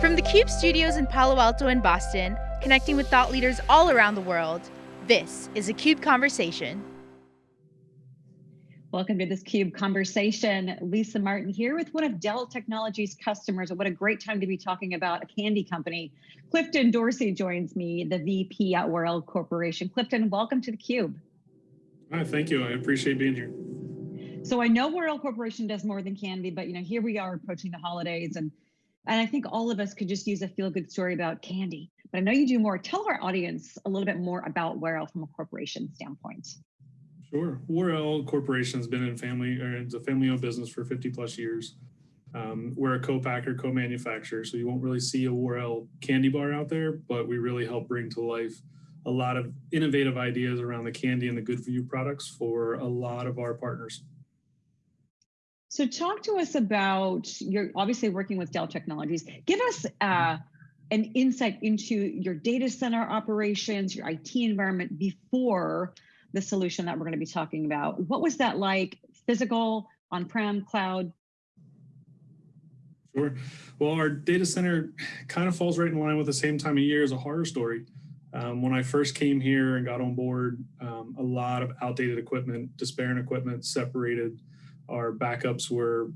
From the CUBE studios in Palo Alto and Boston, connecting with thought leaders all around the world, this is a CUBE Conversation. Welcome to this CUBE conversation. Lisa Martin here with one of Dell Technologies customers. What a great time to be talking about a candy company. Clifton Dorsey joins me, the VP at Warrell Corporation. Clifton, welcome to the CUBE. Hi, thank you. I appreciate being here. So I know Warrell Corporation does more than candy, but you know, here we are approaching the holidays and and I think all of us could just use a feel-good story about candy. But I know you do more. Tell our audience a little bit more about Warrell from a corporation standpoint. Sure. Warrell Corporation has been in family, or it's a family-owned business for 50 plus years. Um, we're a co-packer, co-manufacturer, so you won't really see a Warrell candy bar out there, but we really help bring to life a lot of innovative ideas around the candy and the good for you products for a lot of our partners. So talk to us about, you're obviously working with Dell Technologies. Give us uh, an insight into your data center operations, your IT environment before the solution that we're gonna be talking about. What was that like, physical, on-prem, cloud? Sure. Well, our data center kind of falls right in line with the same time of year as a horror story. Um, when I first came here and got on board, um, a lot of outdated equipment, despairing equipment separated our backups were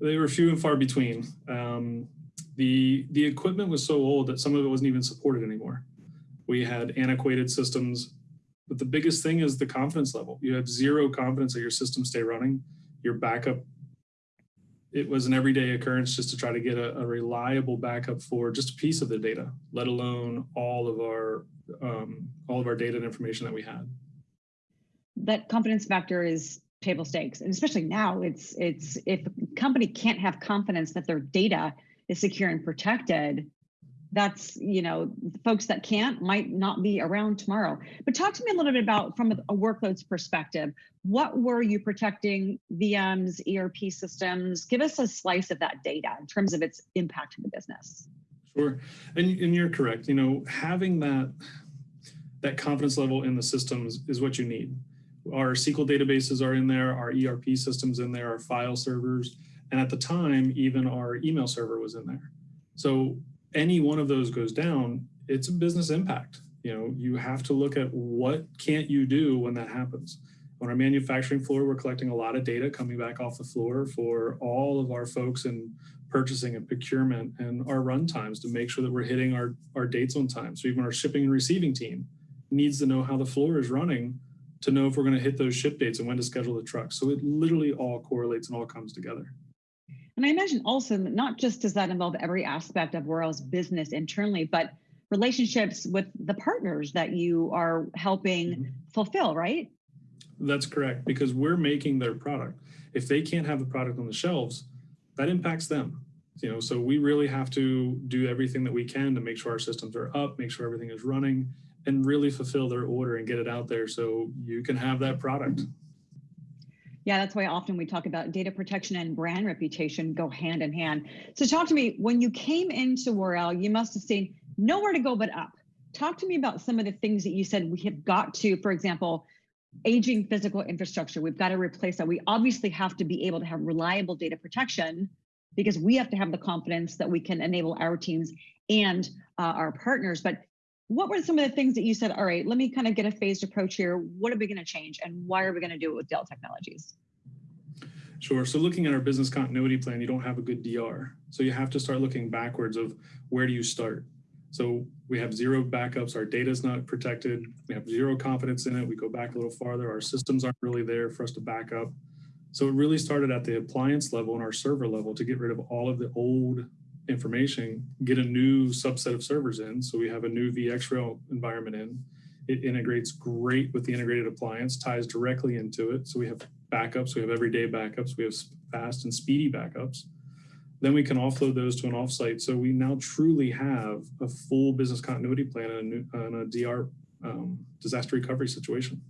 they were few and far between. Um, the the equipment was so old that some of it wasn't even supported anymore. We had antiquated systems, but the biggest thing is the confidence level. You have zero confidence that your system stay running. Your backup, it was an everyday occurrence just to try to get a, a reliable backup for just a piece of the data, let alone all of our um, all of our data and information that we had that confidence factor is table stakes. And especially now it's it's if a company can't have confidence that their data is secure and protected that's you know folks that can't might not be around tomorrow. But talk to me a little bit about from a workloads perspective what were you protecting vms erp systems? Give us a slice of that data in terms of its impact to the business. Sure. And, and you're correct. You know having that that confidence level in the systems is what you need our SQL databases are in there, our ERP systems in there, our file servers, and at the time, even our email server was in there. So any one of those goes down, it's a business impact. You know, you have to look at what can't you do when that happens. On our manufacturing floor, we're collecting a lot of data coming back off the floor for all of our folks in purchasing and procurement and our run times to make sure that we're hitting our, our dates on time. So even our shipping and receiving team needs to know how the floor is running to know if we're going to hit those ship dates and when to schedule the trucks. So it literally all correlates and all comes together. And I imagine also not just does that involve every aspect of Warrell's business internally, but relationships with the partners that you are helping mm -hmm. fulfill, right? That's correct, because we're making their product. If they can't have the product on the shelves, that impacts them. You know, so we really have to do everything that we can to make sure our systems are up, make sure everything is running, and really fulfill their order and get it out there so you can have that product. Yeah, that's why often we talk about data protection and brand reputation go hand in hand. So talk to me, when you came into Warrell, you must have seen nowhere to go but up. Talk to me about some of the things that you said we have got to, for example, aging physical infrastructure. We've got to replace that. We obviously have to be able to have reliable data protection because we have to have the confidence that we can enable our teams and uh, our partners. But what were some of the things that you said, all right, let me kind of get a phased approach here. What are we going to change and why are we going to do it with Dell Technologies? Sure. So looking at our business continuity plan, you don't have a good DR. So you have to start looking backwards of where do you start? So we have zero backups, our data is not protected, we have zero confidence in it, we go back a little farther, our systems aren't really there for us to back up. So it really started at the appliance level and our server level to get rid of all of the old information, get a new subset of servers in. So we have a new VxRail environment in. It integrates great with the integrated appliance, ties directly into it. So we have backups, we have everyday backups, we have fast and speedy backups. Then we can offload those to an offsite. So we now truly have a full business continuity plan and a, a DR um, disaster recovery situation.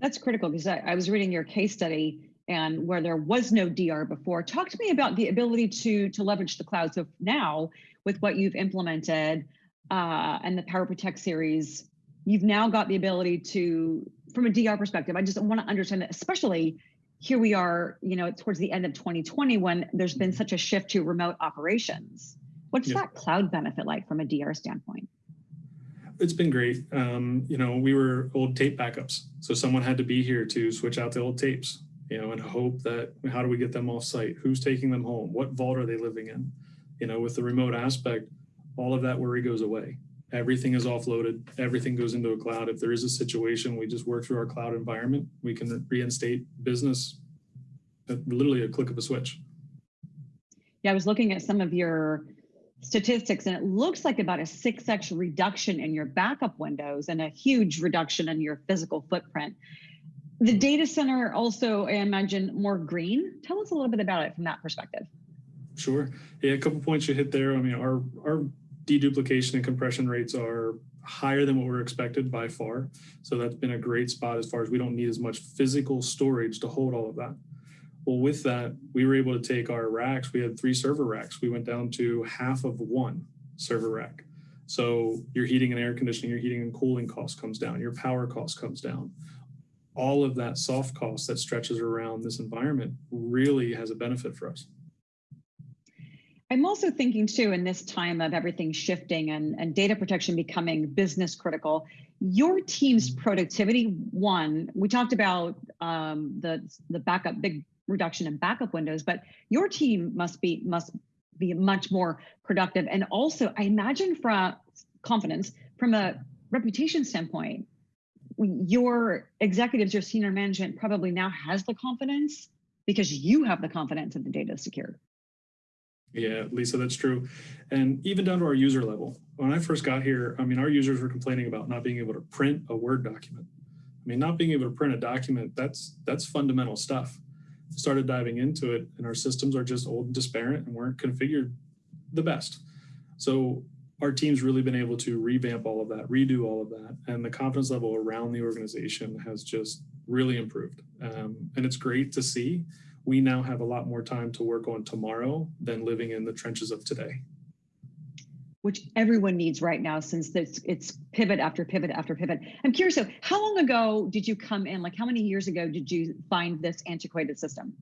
That's critical because I, I was reading your case study and where there was no DR before. Talk to me about the ability to, to leverage the cloud. So now with what you've implemented uh, and the PowerProtect series, you've now got the ability to, from a DR perspective, I just want to understand that, especially here we are, you know, towards the end of 2020 when there's been such a shift to remote operations. What's Yeah. that cloud benefit like from a DR standpoint? It's been great. Um, you know, we were old tape backups. So someone had to be here to switch out the old tapes, you know, and hope that how do we get them off site? Who's taking them home? What vault are they living in? You know, with the remote aspect, all of that worry goes away. Everything is offloaded. Everything goes into a cloud. If there is a situation, we just work through our cloud environment. We can reinstate business at literally a click of a switch. Yeah, I was looking at some of your statistics and it looks like about a 6x reduction in your backup windows and a huge reduction in your physical footprint. The data center also, I imagine, more green. Tell us a little bit about it from that perspective. Sure. Yeah, a couple points you hit there. I mean, our our deduplication and compression rates are higher than what we're expected by far. So that's been a great spot as far as we don't need as much physical storage to hold all of that. Well, with that, we were able to take our racks. We had three server racks. We went down to half of one server rack. So your heating and air conditioning, your heating and cooling cost comes down, your power cost comes down. All of that soft cost that stretches around this environment really has a benefit for us. I'm also thinking too, in this time of everything shifting and, and data protection becoming business critical, your team's productivity, one, we talked about um, the, the backup, big reduction in backup windows, but your team must be, must be much more productive. And also I imagine from confidence, from a reputation standpoint, your executives, your senior management probably now has the confidence because you have the confidence that the data is secure. Yeah, Lisa, that's true. And even down to our user level. When I first got here, I mean, our users were complaining about not being able to print a Word document. I mean, not being able to print a document, that's that's fundamental stuff. Started diving into it and our systems are just old and disparate and weren't configured the best. So our team's really been able to revamp all of that, redo all of that, and the confidence level around the organization has just really improved. Um, and it's great to see we now have a lot more time to work on tomorrow than living in the trenches of today. Which everyone needs right now since it's, it's pivot after pivot after pivot. I'm curious, so how long ago did you come in? Like how many years ago did you find this antiquated system?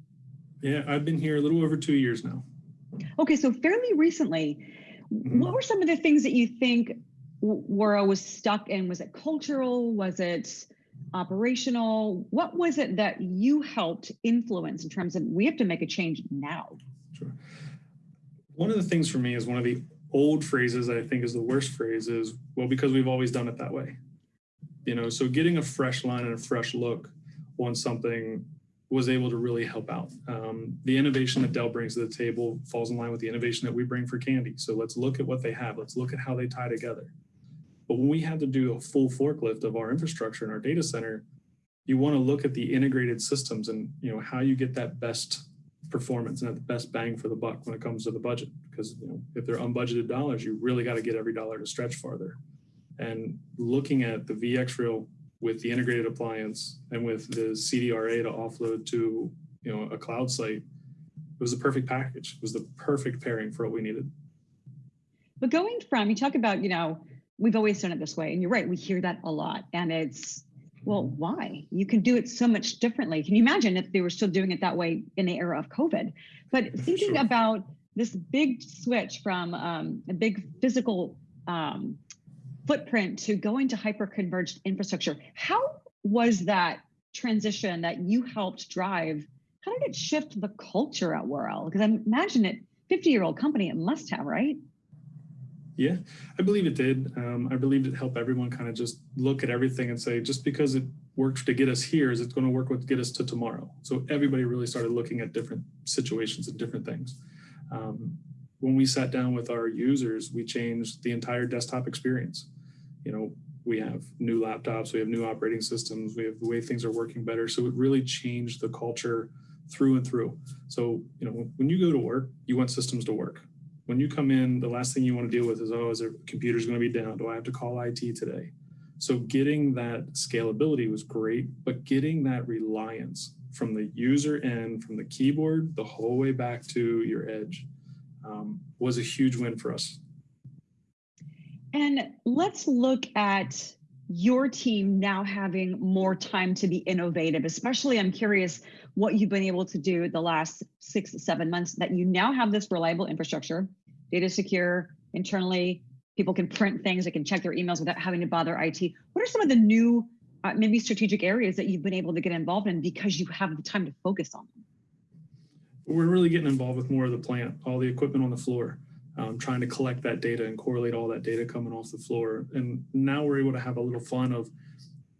Yeah, I've been here a little over two years now. Okay, so fairly recently. Mm-hmm. what were some of the things that you think Warrell was stuck in? Was it cultural? Was it operational? What was it that you helped influence in terms of we have to make a change now? Sure. One of the things for me is one of the old phrases I think is the worst phrase is, well, because we've always done it that way. You know, so getting a fresh line and a fresh look on something was able to really help out. Um, the innovation that Dell brings to the table falls in line with the innovation that we bring for Candy. So let's look at what they have. Let's look at how they tie together. But when we had to do a full forklift of our infrastructure in our data center, you want to look at the integrated systems and you know how you get that best performance and the best bang for the buck when it comes to the budget. Because you know, if they're unbudgeted dollars, you really got to get every dollar to stretch farther. And looking at the VxRail with the integrated appliance and with the CDRA to offload to you know a cloud site, it was the perfect package. It was the perfect pairing for what we needed. But going from you talk about you know we've always done it this way. And you're right, we hear that a lot. And it's, well, why? You can do it so much differently. Can you imagine if they were still doing it that way in the era of COVID? But thinking sure. about this big switch from um, a big physical um, footprint to going to hyper-converged infrastructure, how was that transition that you helped drive? How did it shift the culture at Warrell? Because I imagine it, 50-year-old company, it must have, right? Yeah, I believe it did. Um, I believe it helped everyone kind of just look at everything and say, just because it worked to get us here, is it going to work with get us to tomorrow? So everybody really started looking at different situations and different things. Um, when we sat down with our users, we changed the entire desktop experience. You know, we have new laptops, we have new operating systems, we have the way things are working better. So it really changed the culture through and through. So, you know, when you go to work, you want systems to work when you come in, the last thing you want to deal with is, oh, is their computer's going to be down? Do I have to call IT today? So getting that scalability was great, but getting that reliance from the user end, from the keyboard, the whole way back to your edge um, was a huge win for us. And let's look at your team now having more time to be innovative? Especially, I'm curious what you've been able to do the last six, seven months that you now have this reliable infrastructure, data secure internally. People can print things, they can check their emails without having to bother IT. What are some of the new, uh, maybe strategic areas that you've been able to get involved in because you have the time to focus on them? We're really getting involved with more of the plant, all the equipment on the floor, um, trying to collect that data and correlate all that data coming off the floor. And now we're able to have a little fun of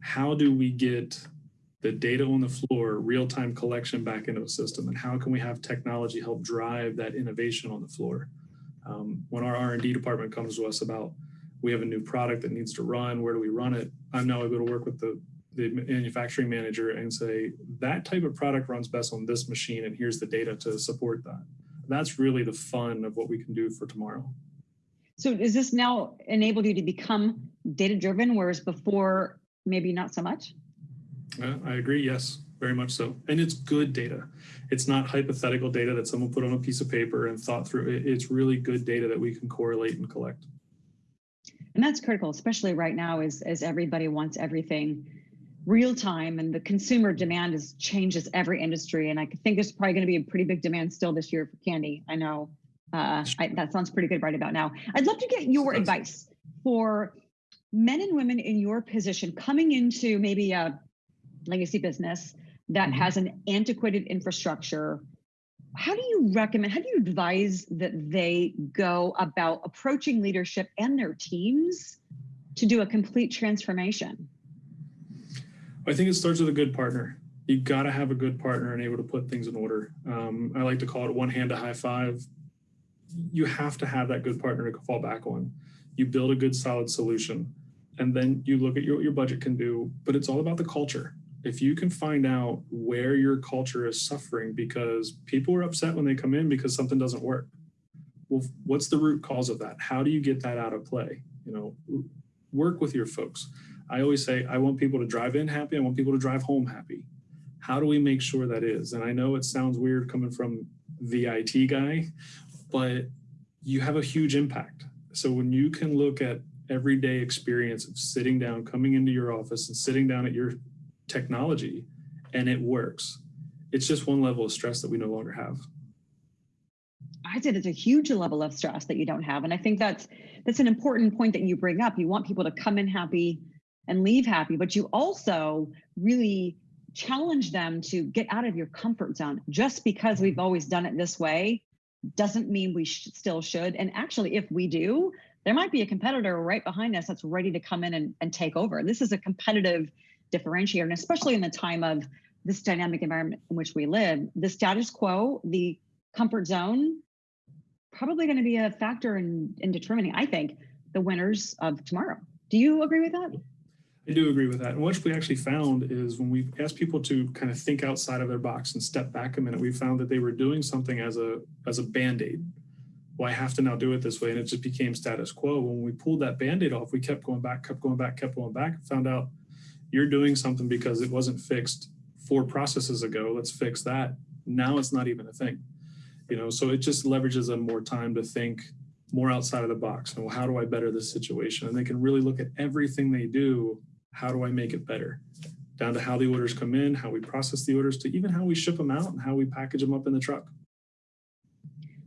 how do we get the data on the floor, real-time collection back into a system, and how can we have technology help drive that innovation on the floor? Um, when our R&D department comes to us about, we have a new product that needs to run, where do we run it? I'm now able to work with the the manufacturing manager and say, that type of product runs best on this machine and here's the data to support that. That's really the fun of what we can do for tomorrow. So is this now enabled you to become data driven, whereas before maybe not so much? Uh, I agree, yes, very much so. And it's good data. It's not hypothetical data that someone put on a piece of paper and thought through. It's really good data that we can correlate and collect. And that's critical, especially right now as, as everybody wants everything real time and the consumer demand is changes every industry. And I think there's probably going to be a pretty big demand still this year for candy. I know uh, I, that sounds pretty good right about now. I'd love to get your advice for men and women in your position coming into maybe a legacy business that mm -hmm. has an antiquated infrastructure. How do you recommend, how do you advise that they go about approaching leadership and their teams to do a complete transformation? I think it starts with a good partner. You got to have a good partner and able to put things in order. Um, I like to call it one hand to high five. You have to have that good partner to fall back on. You build a good solid solution and then you look at your, what your budget can do, but it's all about the culture. If you can find out where your culture is suffering because people are upset when they come in because something doesn't work. Well, what's the root cause of that? How do you get that out of play? You know, work with your folks. I always say, I want people to drive in happy. I want people to drive home happy. How do we make sure that is? And I know it sounds weird coming from the IT guy, but you have a huge impact. So when you can look at everyday experience of sitting down, coming into your office and sitting down at your technology and it works, it's just one level of stress that we no longer have. I said it's a huge level of stress that you don't have. And I think that's that's an important point that you bring up. You want people to come in happy, and leave happy, but you also really challenge them to get out of your comfort zone. Just because we've always done it this way doesn't mean we sh still should. And actually, if we do, there might be a competitor right behind us that's ready to come in and, and take over. This is a competitive differentiator, and especially in the time of this dynamic environment in which we live, the status quo, the comfort zone, probably going to be a factor in, in determining, I think, the winners of tomorrow. Do you agree with that? I do agree with that. And what we actually found is when we asked people to kind of think outside of their box and step back a minute, we found that they were doing something as a as a band-aid. Well, I have to now do it this way. And it just became status quo. When we pulled that band-aid off, we kept going back, kept going back, kept going back, found out you're doing something because it wasn't fixed four processes ago. Let's fix that. Now it's not even a thing. You know, so it just leverages them more time to think more outside of the box. And well, how do I better this situation? And they can really look at everything they do how do I make it better? Down to how the orders come in, how we process the orders, to even how we ship them out and how we package them up in the truck.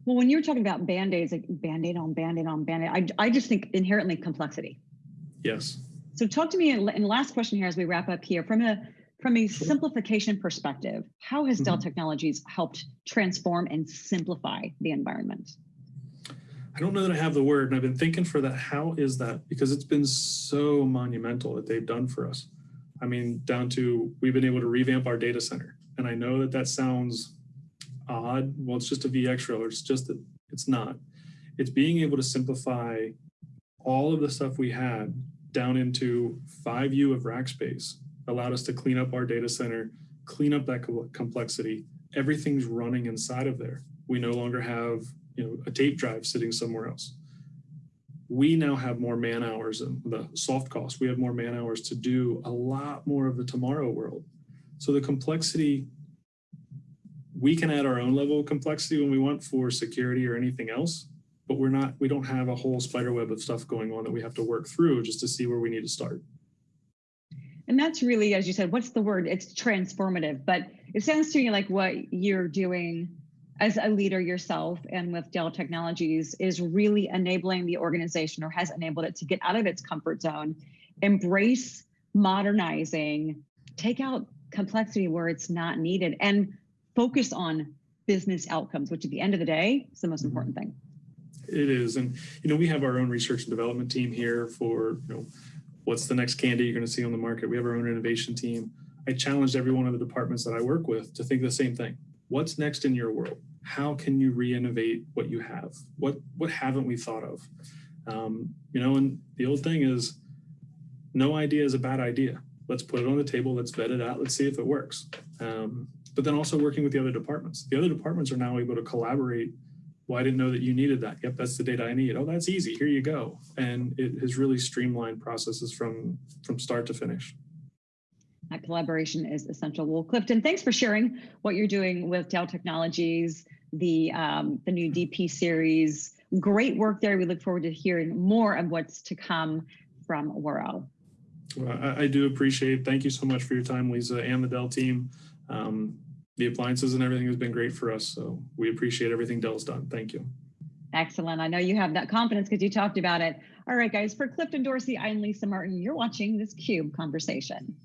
Well, when you're talking about band-aids, like band-aid on band-aid on band-aid, I, I just think inherently complexity. Yes. So talk to me, and last question here as we wrap up here, from a from a simplification perspective, how has Dell mm -hmm. Technologies helped transform and simplify the environment? I don't know that I have the word, and I've been thinking for that. How is that? Because it's been so monumental that they've done for us. I mean, down to we've been able to revamp our data center, and I know that that sounds odd. Well, it's just a VxRail. It's just that it's not. It's being able to simplify all of the stuff we had down into 5U of rack space allowed us to clean up our data center, clean up that complexity. Everything's running inside of there. We no longer have you know, a tape drive sitting somewhere else. We now have more man hours and the soft cost, we have more man hours to do a lot more of the tomorrow world. So the complexity, we can add our own level of complexity when we want for security or anything else, but we're not, we don't have a whole spider web of stuff going on that we have to work through just to see where we need to start. And that's really, as you said, what's the word? It's transformative, but it sounds to me like what you're doing as a leader yourself and with Dell Technologies is really enabling the organization or has enabled it to get out of its comfort zone, embrace modernizing, take out complexity where it's not needed, and focus on business outcomes, which at the end of the day is the most mm-hmm. important thing. It is. And, you know, we have our own research and development team here for, you know, what's the next candy you're going to see on the market. We have our own innovation team. I challenged every one of the departments that I work with to think the same thing. What's next in your world? How can you re-innovate what you have? What what haven't we thought of? Um, you know, and the old thing is, no idea is a bad idea. Let's put it on the table. Let's vet it out. Let's see if it works. Um, but then also working with the other departments. The other departments are now able to collaborate well, I didn't know that you needed that. Yep, that's the data I need. Oh, that's easy. Here you go. And it has really streamlined processes from, from start to finish. That collaboration is essential. Well, Clifton, thanks for sharing what you're doing with Dell Technologies, the, um, the new DP series. Great work there. We look forward to hearing more of what's to come from Warrell. Well, I, I do appreciate Thank you so much for your time, Lisa, and the Dell team. Um, the appliances and everything has been great for us. So we appreciate everything Dell's done. Thank you. Excellent. I know you have that confidence because you talked about it. All right, guys, for Clifton Dorsey, I'm Lisa Martin. You're watching this CUBE conversation.